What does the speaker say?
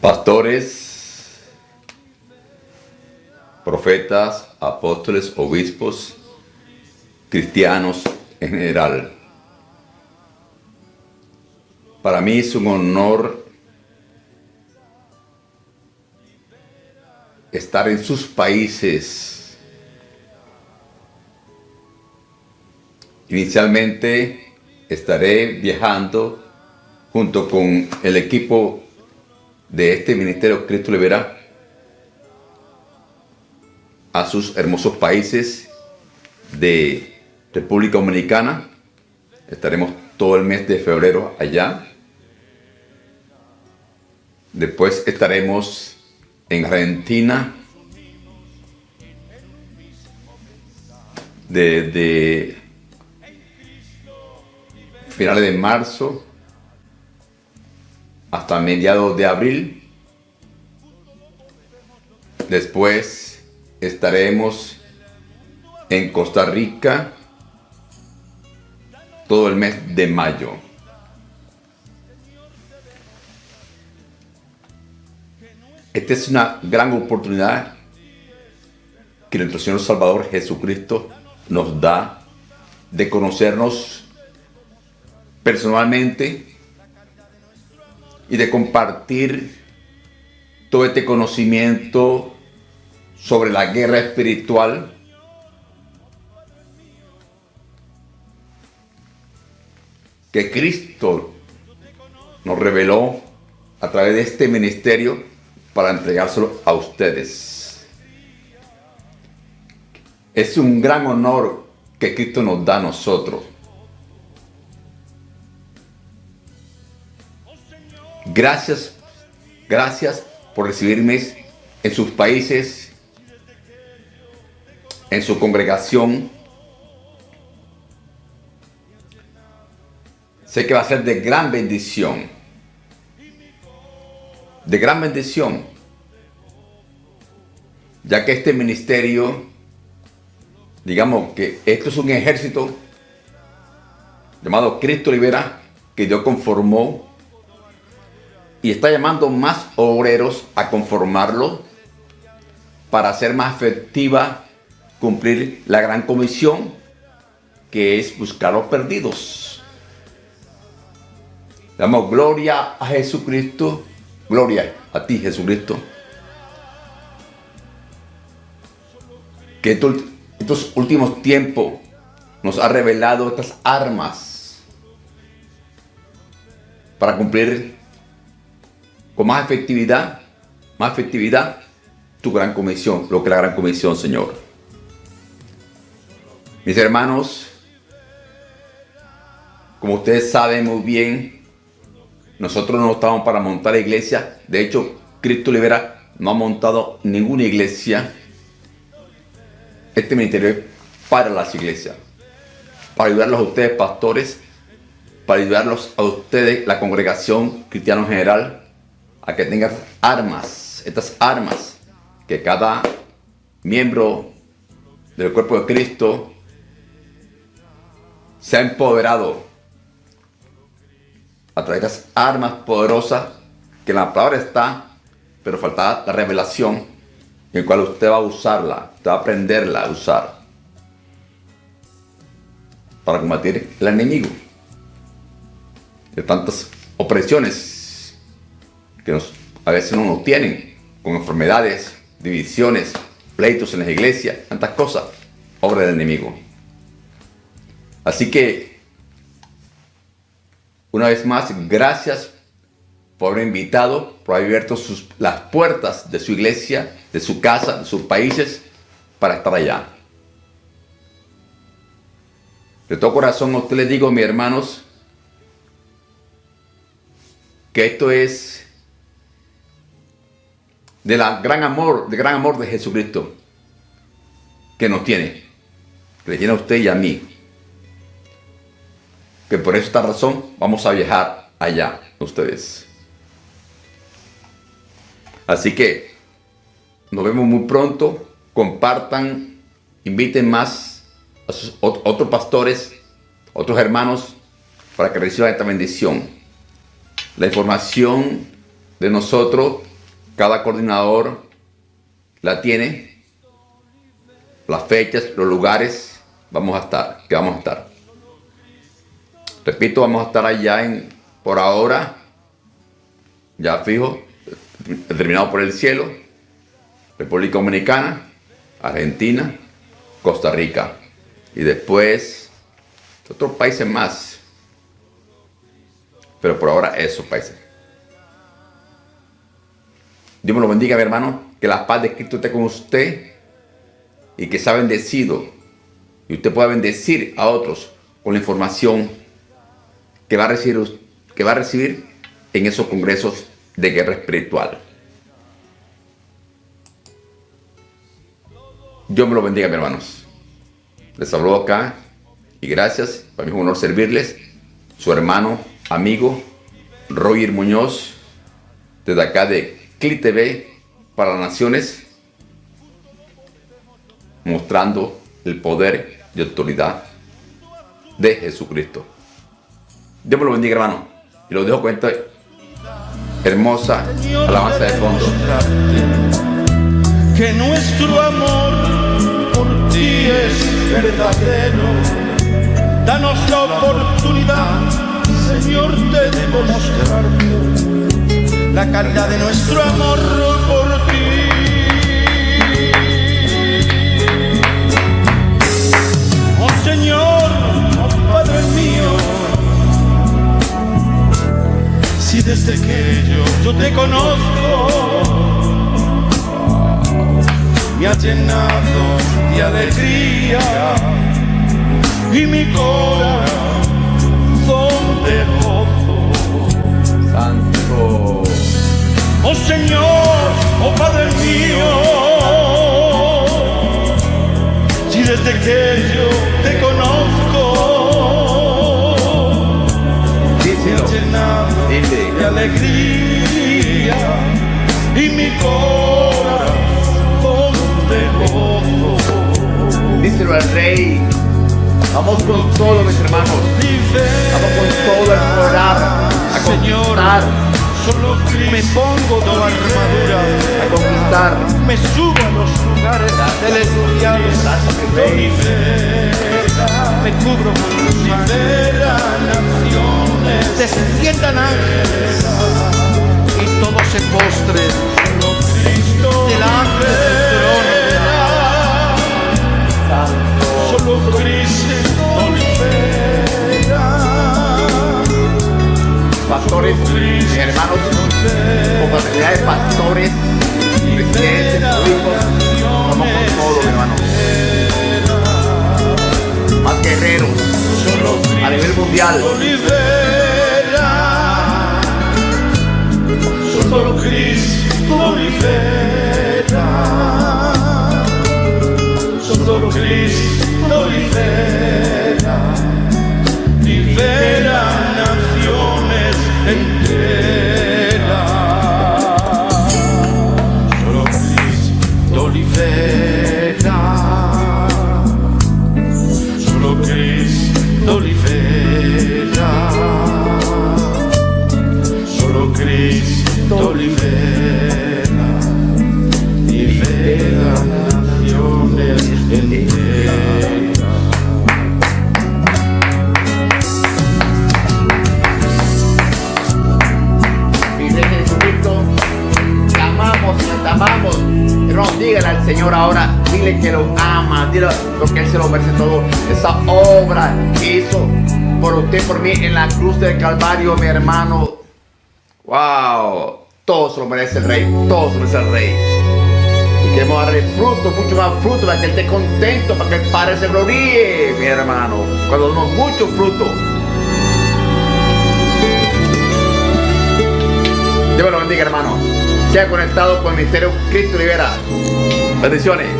pastores, profetas, apóstoles, obispos, cristianos en general. Para mí es un honor estar en sus países. Inicialmente estaré viajando junto con el equipo de este Ministerio Cristo Libera a sus hermosos países de República Dominicana. Estaremos todo el mes de febrero allá. Después estaremos en Argentina desde finales de marzo hasta mediados de abril. Después estaremos en Costa Rica todo el mes de mayo. Esta es una gran oportunidad que nuestro Señor Salvador Jesucristo nos da de conocernos personalmente y de compartir todo este conocimiento sobre la guerra espiritual que Cristo nos reveló a través de este ministerio para entregárselo a ustedes. Es un gran honor que Cristo nos da a nosotros. Gracias, gracias por recibirme en sus países, en su congregación. Sé que va a ser de gran bendición. De gran bendición. Ya que este ministerio, digamos que esto es un ejército llamado Cristo Libera, que Dios conformó y está llamando más obreros a conformarlo para hacer más efectiva cumplir la gran comisión que es buscar los perdidos. Damos gloria a Jesucristo, gloria a ti Jesucristo. Que estos últimos tiempos nos ha revelado estas armas para cumplir con más efectividad, más efectividad, tu gran comisión, lo que es la gran comisión, Señor. Mis hermanos, como ustedes saben muy bien, nosotros no estamos para montar iglesia. De hecho, Cristo Libera no ha montado ninguna iglesia. Este ministerio es para las iglesias. Para ayudarlos a ustedes, pastores. Para ayudarlos a ustedes, la congregación cristiana en general a que tengas armas, estas armas que cada miembro del cuerpo de Cristo se ha empoderado a través de estas armas poderosas que la palabra está, pero falta la revelación en la cual usted va a usarla, usted va a aprenderla a usar para combatir el enemigo de tantas opresiones que a veces no nos tienen, con enfermedades, divisiones, pleitos en las iglesias, tantas cosas, obra del enemigo. Así que, una vez más, gracias por haber invitado, por haber abierto las puertas de su iglesia, de su casa, de sus países, para estar allá. De todo corazón, a usted les digo, mis hermanos, que esto es de la gran amor, de gran amor de Jesucristo que nos tiene, que le tiene a usted y a mí. Que por esta razón vamos a viajar allá, ustedes. Así que nos vemos muy pronto. Compartan, inviten más a otros pastores, otros hermanos, para que reciban esta bendición. La información de nosotros Cada coordinador la tiene, las fechas, los lugares, vamos a estar, que vamos a estar. Repito, vamos a estar allá en, por ahora, ya fijo, determinado por el cielo, República Dominicana, Argentina, Costa Rica y después otros países más. Pero por ahora esos países. Dios me lo bendiga, mi hermano. Que la paz de Cristo esté con usted y que sea bendecido. Y usted pueda bendecir a otros con la información que va a recibir, que va a recibir en esos congresos de guerra espiritual. Dios me lo bendiga, mis hermanos. Les hablo acá y gracias. Para mí es un honor servirles. Su hermano, amigo, Roger Muñoz, desde acá de CLI TV para las naciones, mostrando el poder y autoridad de Jesucristo. Dios me lo bendiga, hermano. Y lo dejo con esta hermosa alabanza de fondo. Que nuestro amor es verdadero. Danos la oportunidad, Señor, de demostrarte la calidad de nuestro amor por ti. Oh Señor, oh Padre mío, si desde que yo, yo te conozco, me ha llenado de alegría y mi corazón de Oh Señor, oh Padre mío, si desde que yo te conozco, me ha llenado de alegría y mi corazón Díselo al rey. Vamos con todo, mis hermanos. Vamos con todo el programa a conquistar. Me pongo tu armadura a conquistar. Me subo a los lugares celestiales. Me cubro con tu naciones. Desciendan ángeles y todos se postren a nivel mundial. Solo Cristo libera. Solo Cristo libera. Señor ahora, dile que lo ama, dile porque Él se lo merece todo. Esa obra que hizo por usted, por mí en la cruz del Calvario, mi hermano. Wow, todo se lo merece el Rey, todo se lo merece el Rey. Y queremos darle fruto, mucho más fruto, para que Él esté contento, para que el Padre se gloríe, mi hermano. Cuando damos mucho fruto. Dios lo bendiga, hermano. Sea conectado con el Ministerio Cristo Libera. Bendiciones.